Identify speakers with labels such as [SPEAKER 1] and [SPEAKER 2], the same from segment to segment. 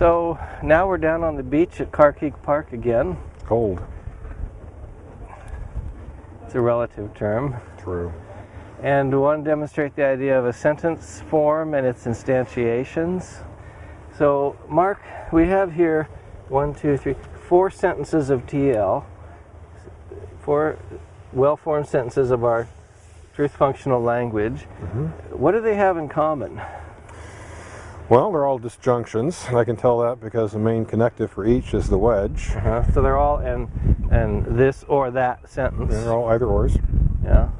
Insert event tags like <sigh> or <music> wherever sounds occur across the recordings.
[SPEAKER 1] So now we're down on the beach at Carkeek Park again.
[SPEAKER 2] Cold.
[SPEAKER 1] It's a relative term.
[SPEAKER 2] True.
[SPEAKER 1] And we want to demonstrate the idea of a sentence form and its instantiations. So, Mark, we have here one, two, three, four sentences of TL, four well formed sentences of our truth functional language.
[SPEAKER 2] Mm-hmm.
[SPEAKER 1] What do they have in common?
[SPEAKER 2] Well, they're all disjunctions, and I can tell that because the main connective for each is the wedge.
[SPEAKER 1] Uh-huh. So they're all in, in this or that sentence.
[SPEAKER 2] They're all either ors.
[SPEAKER 1] Yeah,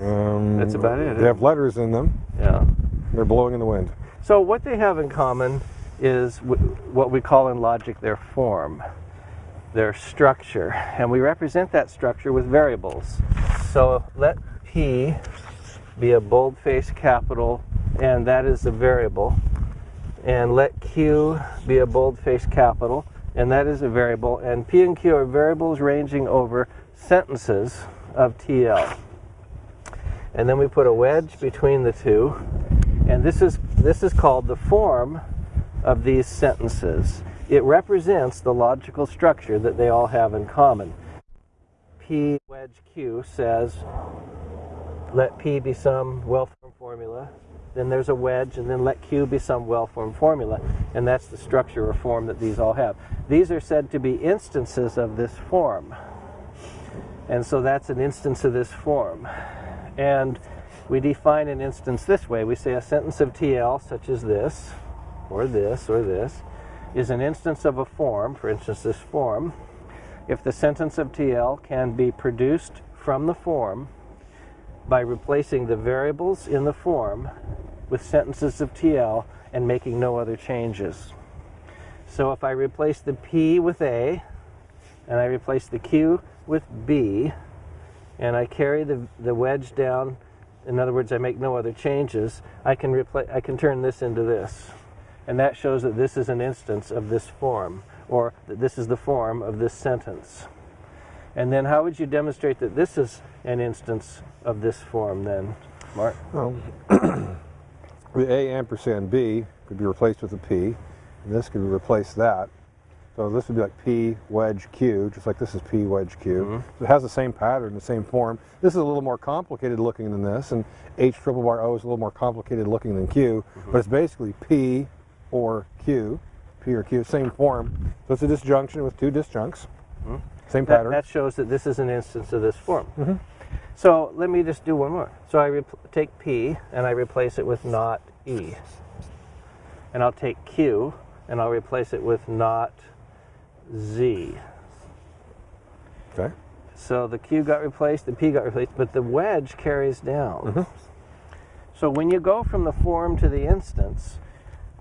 [SPEAKER 2] Um,
[SPEAKER 1] That's about it.
[SPEAKER 2] They have letters in them.
[SPEAKER 1] yeah.
[SPEAKER 2] They're blowing in the wind.
[SPEAKER 1] So what they have in common is w- what we call in logic their form, their structure, and we represent that structure with variables. So let P be a boldface capital, and that is a variable, and let Q be a boldface capital, and that is a variable, and P and Q are variables ranging over sentences of TL. And then we put a wedge between the two, and this is this is called the form of these sentences. It represents the logical structure that they all have in common. P wedge Q says let P be some well-formed formula. Then there's a wedge, and then let Q be some well-formed formula. And that's the structure or form that these all have. These are said to be instances of this form. And so that's an instance of this form. And we define an instance this way. We say a sentence of TL, such as this, or this, or this, is an instance of a form, for instance, this form, if the sentence of TL can be produced from the form by replacing the variables in the form with sentences of TL and making no other changes. So if I replace the P with A, and I replace the Q with B, and I carry the, the wedge down, in other words, I make no other changes, I can, I can turn this into this. And that shows that this is an instance of this form, or that this is the form of this sentence. And then how would you demonstrate that this is an instance of this form then, Mark?
[SPEAKER 2] Well, the A ampersand B could be replaced with a P, and this could replace that. So this would be like P wedge Q, just like this is P wedge Q.
[SPEAKER 1] Mhm.
[SPEAKER 2] So it has the same pattern, the same form. This is a little more complicated looking than this, and H triple bar O is a little more complicated looking than Q, but it's basically P or Q, P or Q, same form. So it's a disjunction with two disjuncts,
[SPEAKER 1] Mhm.
[SPEAKER 2] same
[SPEAKER 1] That,
[SPEAKER 2] pattern.
[SPEAKER 1] that shows that this is an instance of this form. So let me just do one more. So I take P and I replace it with not E. And I'll take Q and I'll replace it with not Z.
[SPEAKER 2] okay.
[SPEAKER 1] So the Q got replaced, the P got replaced, but the wedge carries down.
[SPEAKER 2] Mhm.
[SPEAKER 1] So when you go from the form to the instance,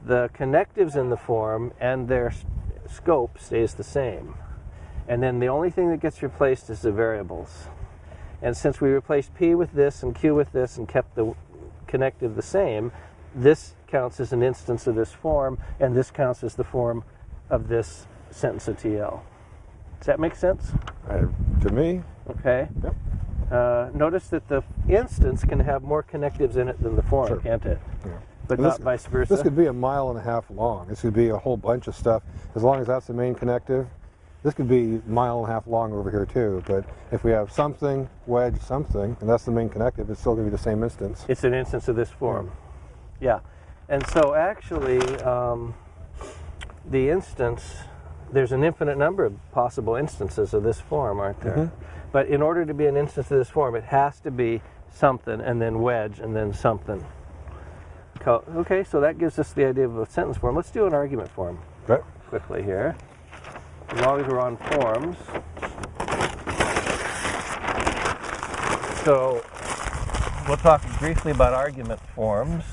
[SPEAKER 1] the connectives in the form and their scope stays the same. And then the only thing that gets replaced is the variables. And since we replaced P with this and Q with this and kept the connective the same, this counts as an instance of this form, and this counts as the form of this sentence of TL. Does that make sense?
[SPEAKER 2] Uh, to me,
[SPEAKER 1] Okay.
[SPEAKER 2] Yep.
[SPEAKER 1] Uh, notice that the instance can have more connectives in it than the form,
[SPEAKER 2] Sure.
[SPEAKER 1] can't it?
[SPEAKER 2] Yeah.
[SPEAKER 1] But
[SPEAKER 2] And
[SPEAKER 1] not
[SPEAKER 2] this-
[SPEAKER 1] vice versa.
[SPEAKER 2] This could be a mile and a half long. This could be a whole bunch of stuff. As long as that's the main connective, this could be a mile and a half long over here too. But if we have something, wedge, something, and that's the main connective, it's still going to be the same instance.
[SPEAKER 1] it's an instance of this form. Yeah. And so actually, um, the instance, there's an infinite number of possible instances of this form, aren't there?
[SPEAKER 2] Mhm.
[SPEAKER 1] But in order to be an instance of this form, it has to be something and then wedge and then something. Okay, so that gives us the idea of a sentence form. Let's do an argument form.
[SPEAKER 2] Okay.
[SPEAKER 1] quickly here. As long as we're on forms. So we'll talk briefly about argument forms.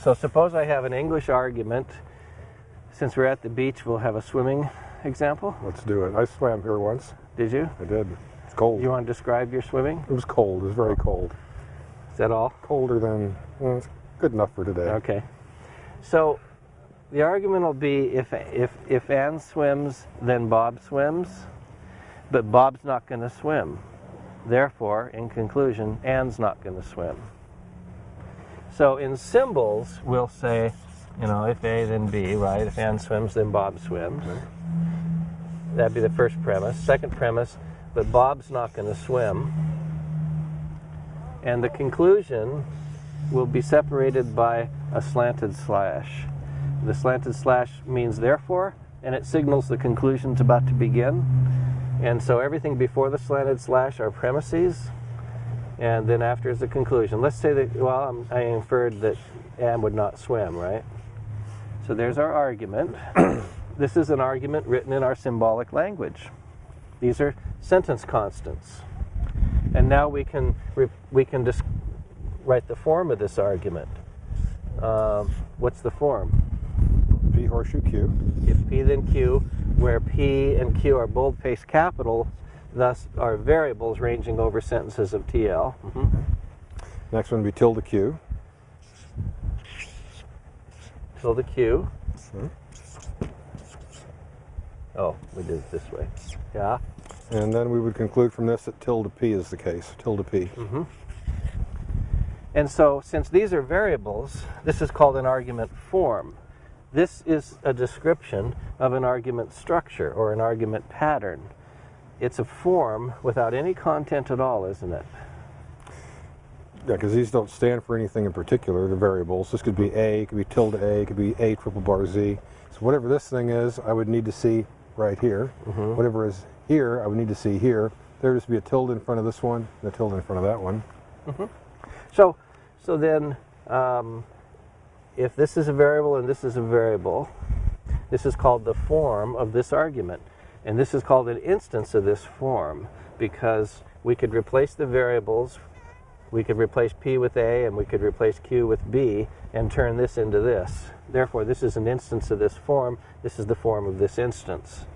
[SPEAKER 1] So suppose I have an English argument. Since we're at the beach, we'll have a swimming example.
[SPEAKER 2] Let's do it. I swam here once.
[SPEAKER 1] Did you?
[SPEAKER 2] I did. It's cold.
[SPEAKER 1] You want to describe your swimming?
[SPEAKER 2] It was cold. It was very cold.
[SPEAKER 1] Is that all?
[SPEAKER 2] Colder than well, it's good enough for today.
[SPEAKER 1] Okay. So the argument will be if if if Anne swims, then Bob swims, but Bob's not going to swim. Therefore, in conclusion, Anne's not going to swim. So in symbols, we'll say You know, if A, then B, right? If Ann swims, then Bob swims. That'd be the first premise. Second premise, but Bob's not going to swim. And the conclusion will be separated by a slanted slash. The slanted slash means therefore, and it signals the conclusion's about to begin. And so everything before the slanted slash are premises, and then after is the conclusion. Let's say that, well, I'm, I inferred that Anne would not swim, right? So there's our argument. <coughs> this is an argument written in our symbolic language. These are sentence constants. And now we can, we can dis- write the form of this argument. Um, what's the form?
[SPEAKER 2] P horseshoe Q.
[SPEAKER 1] If P then Q, where P and Q are boldface capital, thus are variables ranging over sentences of TL. Mhm.
[SPEAKER 2] Next one would be tilde Q.
[SPEAKER 1] Tilde Q.
[SPEAKER 2] Mhm.
[SPEAKER 1] Oh, we did it this way. Yeah.
[SPEAKER 2] And then we would conclude from this that tilde P is the case. Tilde P.
[SPEAKER 1] hmm And so, since these are variables, this is called an argument form. This is a description of an argument structure or an argument pattern. It's a form without any content at all, isn't it?
[SPEAKER 2] Yeah, because these don't stand for anything in particular. They're variables. This could be A, it could be tilde A, it could be A triple bar Z. So whatever this thing is, I would need to see right here.
[SPEAKER 1] Mhm.
[SPEAKER 2] Whatever is here, I would need to see here. There would just be a tilde in front of this one, and a tilde in front of that one.
[SPEAKER 1] So, so then, um, if this is a variable and this is a variable, this is called the form of this argument. And this is called an instance of this form because we could replace the variables, we could replace P with A and we could replace Q with B and turn this into this. Therefore, this is an instance of this form. This is the form of this instance.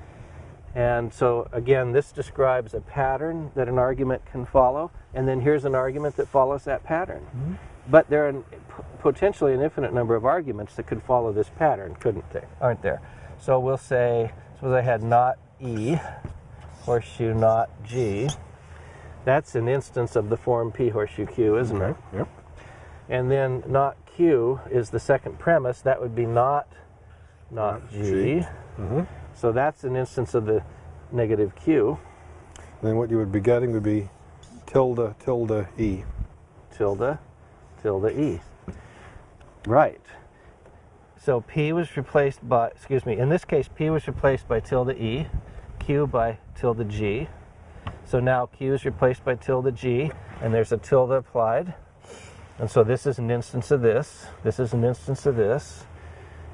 [SPEAKER 1] And so, again, this describes a pattern that an argument can follow, and then here's an argument that follows that pattern. Mm-hmm. But there are potentially an infinite number of arguments that could follow this pattern, couldn't they? Aren't there? So we'll say, suppose I had not E, horseshoe not G. That's an instance of the form P horseshoe Q, isn't it?
[SPEAKER 2] Yep.
[SPEAKER 1] And then not Q is the second premise. That would be not not G.
[SPEAKER 2] G. Mhm.
[SPEAKER 1] So that's an instance of the negative Q,
[SPEAKER 2] Then what you would be getting would be tilde tilde E.
[SPEAKER 1] tilde, tilde E. Right. So P was replaced by, excuse me, in this case, P was replaced by tilde E, Q by tilde G. So now Q is replaced by tilde G, and there's a tilde applied. And so this is an instance of this, this is an instance of this,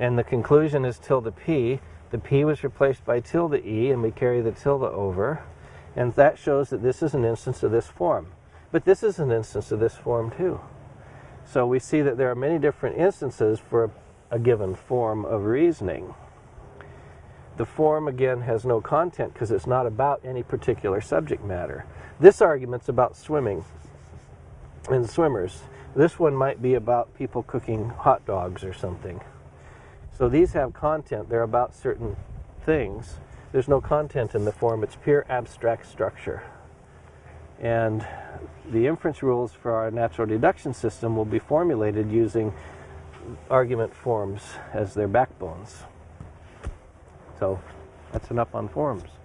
[SPEAKER 1] and the conclusion is tilde P. The P was replaced by tilde E, and we carry the tilde over, and that shows that this is an instance of this form. But this is an instance of this form too. So we see that there are many different instances for a given form of reasoning. The form, again, has no content because it's not about any particular subject matter. This argument's about swimming and swimmers. This one might be about people cooking hot dogs or something. So these have content, they're about certain things. There's no content in the form, it's pure abstract structure. And the inference rules for our natural deduction system will be formulated using argument forms as their backbones. So that's enough on forms.